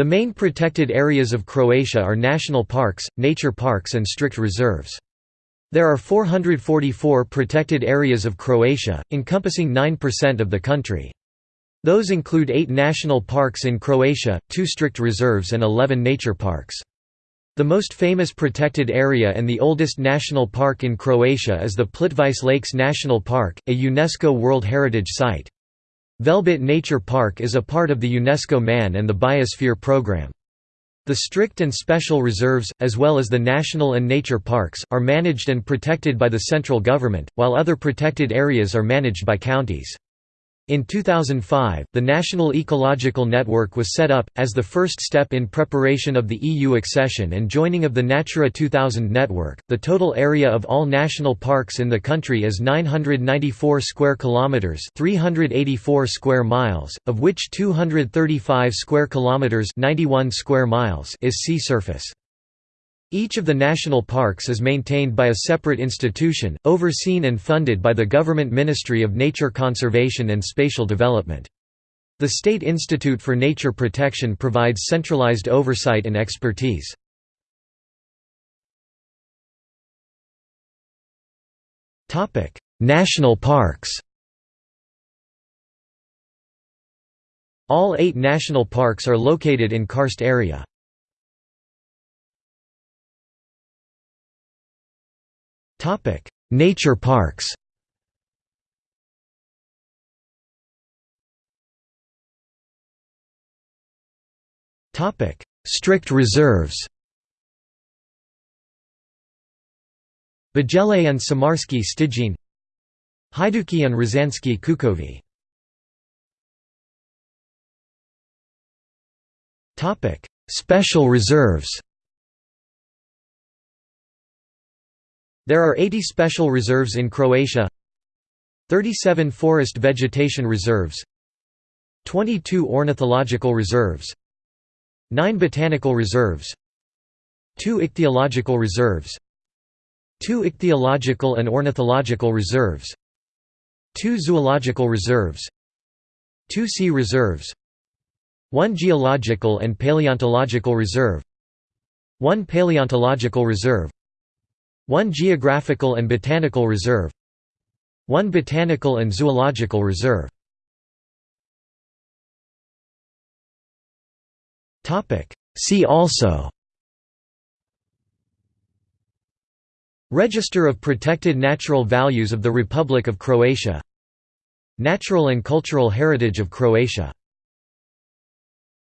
The main protected areas of Croatia are national parks, nature parks and strict reserves. There are 444 protected areas of Croatia, encompassing 9% of the country. Those include eight national parks in Croatia, two strict reserves and 11 nature parks. The most famous protected area and the oldest national park in Croatia is the Plitvice Lakes National Park, a UNESCO World Heritage Site. Velebit Nature Park is a part of the UNESCO Man and the Biosphere Programme. The strict and special reserves, as well as the national and nature parks, are managed and protected by the central government, while other protected areas are managed by counties. In 2005, the National Ecological Network was set up, as the first step in preparation of the EU accession and joining of the Natura 2000 network. The total area of all national parks in the country is 994 square kilometers, 384 square miles, of which 235 square kilometers, 91 square miles is sea surface. Each of the national parks is maintained by a separate institution, overseen and funded by the Government Ministry of Nature Conservation and Spatial Development. The State Institute for Nature Protection provides centralized oversight and expertise. National parks All eight national parks are located in karst area. Topic: Nature parks. Topic: Strict reserves. Bijele and Samarske Stijene Hajdučki and Rožanski Kukovi Special reserves There are 80 special reserves in Croatia 37 forest vegetation reserves 22 ornithological reserves 9 botanical reserves 2 ichthyological reserves 2 ichthyological and ornithological reserves 2 zoological reserves 2 sea reserves 1 geological and paleontological reserve 1 paleontological reserve 1 Geographical and Botanical Reserve 1 Botanical and Zoological Reserve. See also Register of Protected Natural Values of the Republic of Croatia Natural and Cultural Heritage of Croatia